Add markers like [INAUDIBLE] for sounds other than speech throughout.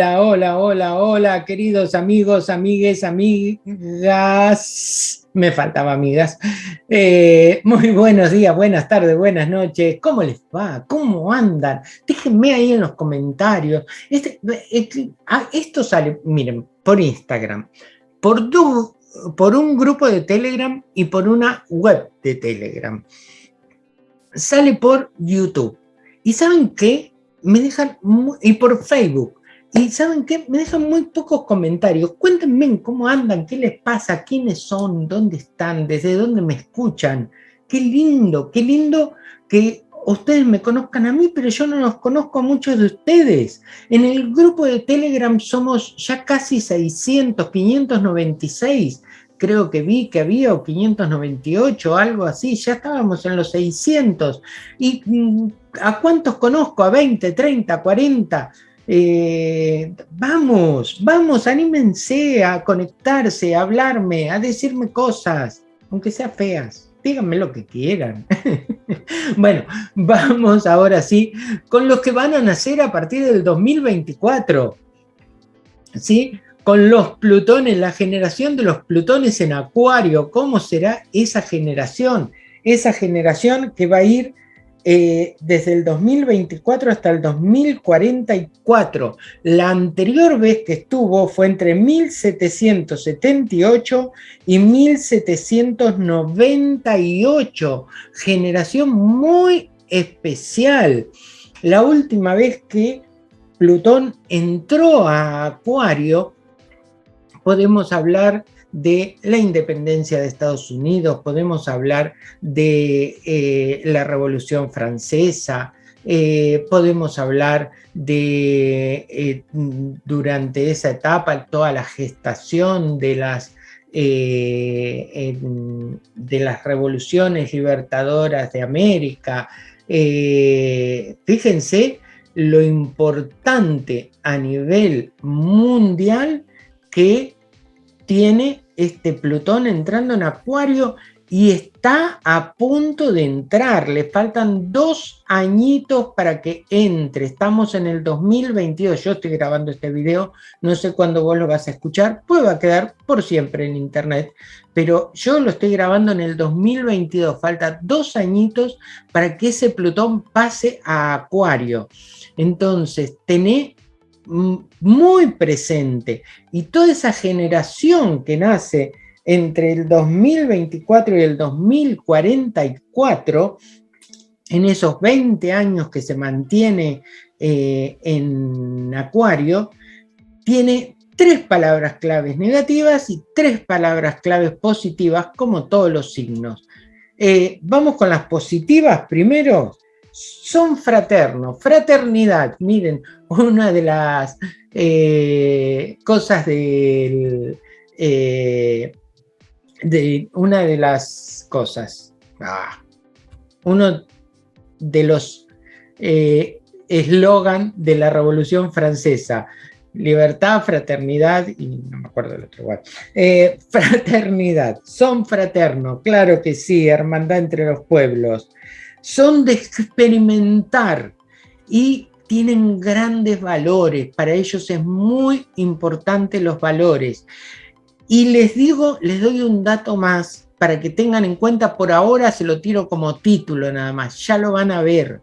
Hola, hola, hola, hola, queridos amigos, amigues, amigas. Me faltaba amigas. Eh, muy buenos días, buenas tardes, buenas noches. ¿Cómo les va? ¿Cómo andan? Déjenme ahí en los comentarios. Este, este ah, esto sale, miren, por Instagram, por, por un grupo de Telegram y por una web de Telegram. Sale por YouTube. ¿Y saben qué? Me dejan, y por Facebook. Y ¿saben qué? Me dejan muy pocos comentarios. Cuéntenme cómo andan, qué les pasa, quiénes son, dónde están, desde dónde me escuchan. Qué lindo, qué lindo que ustedes me conozcan a mí, pero yo no los conozco a muchos de ustedes. En el grupo de Telegram somos ya casi 600, 596. Creo que vi que había o 598, algo así. Ya estábamos en los 600. ¿Y mm, a cuántos conozco? ¿A 20, 30, 40? Eh, vamos, vamos, anímense a conectarse, a hablarme, a decirme cosas, aunque sean feas. Díganme lo que quieran. [LAUGHS] bueno, vamos ahora sí con los que van a nacer a partir del 2024. ¿Sí? Con los plutones, la generación de los plutones en acuario. ¿Cómo será esa generación? Esa generación que va a ir eh, desde el 2024 hasta el 2044. La anterior vez que estuvo fue entre 1778 y 1798. Generación muy especial. La última vez que Plutón entró a Acuario, podemos hablar de la independencia de Estados Unidos, podemos hablar de eh, la Revolución Francesa, eh, podemos hablar de eh, durante esa etapa toda la gestación de las, de las revoluciones libertadoras de América. fíjense lo importante a nivel mundial que tiene este Plutón entrando en Acuario y está a punto de entrar. Le faltan dos añitos para que entre. Estamos en el 2022. Yo estoy grabando este video. No sé cuándo vos lo vas a escuchar. Puede va a quedar por siempre en internet. Pero yo lo estoy grabando en el 2022. Falta dos añitos para que ese Plutón pase a Acuario. Entonces, tené muy presente y toda esa generación que nace entre el 2024 y el 2044, en esos 20 años que se mantiene eh, en Acuario, tiene tres palabras claves negativas y tres palabras claves positivas, como todos los signos. Eh, vamos con las positivas primero son fraternos, fraternidad. Miren, una de las eh, cosas del, eh, de una de las cosas, ah, uno de los eh, eslogan de la Revolución Francesa, libertad, fraternidad, y no me acuerdo del otro igual, [LAUGHS] fraternidad, son fraternos, claro que sí, hermandad entre los pueblos, son de experimentar y tienen grandes valores, para ellos es muy importante los valores. Y les digo, les doy un dato más para que tengan en cuenta, por ahora se lo tiro como título nada más, ya lo van a ver.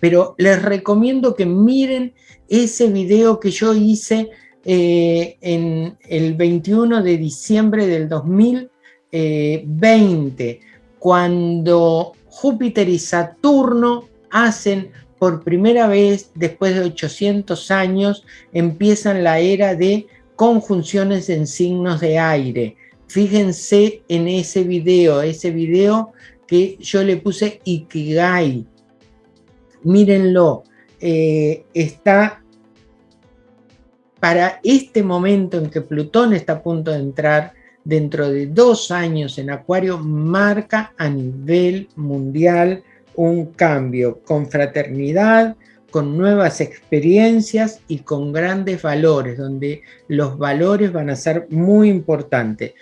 Pero les recomiendo que miren ese video que yo hice eh, en el 21 de diciembre del 2020, cuando Júpiter y Saturno hacen por primera vez, después de 800 años, empiezan la era de conjunciones en signos de aire. Fíjense en ese video, ese video que yo le puse Ikigai. Mírenlo, eh, está para este momento en que Plutón está a punto de entrar dentro de dos años en Acuario marca a nivel mundial un cambio con fraternidad, con nuevas experiencias y con grandes valores, donde los valores van a ser muy importantes.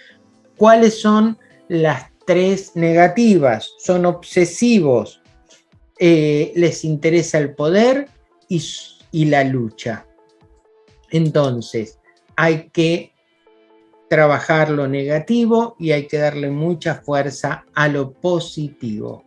¿Cuáles son las tres negativas? Son obsesivos, eh, les interesa el poder y, y la lucha. Entonces, hay que trabajar lo negativo y hay que darle mucha fuerza a lo positivo.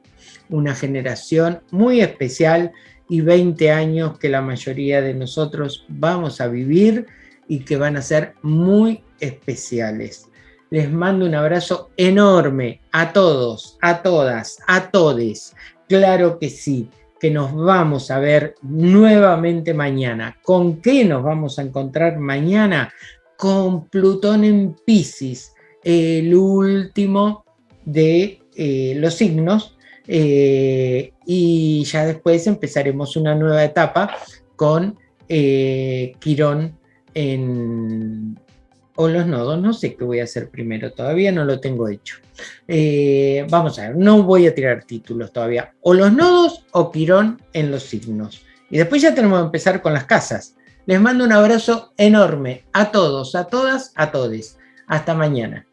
Una generación muy especial y 20 años que la mayoría de nosotros vamos a vivir y que van a ser muy especiales. Les mando un abrazo enorme a todos, a todas, a todes. Claro que sí, que nos vamos a ver nuevamente mañana. ¿Con qué nos vamos a encontrar mañana? Con Plutón en Pisces, el último de eh, los signos. Eh, y ya después empezaremos una nueva etapa con eh, Quirón en, o los nodos, no sé qué voy a hacer primero, todavía no lo tengo hecho. Vamos a ver, no voy a tirar títulos todavía, o los nodos o Quirón en los signos. Y después ya tenemos que empezar con las casas. Les mando un abrazo enorme a todos, a todas, a todes. Hasta mañana.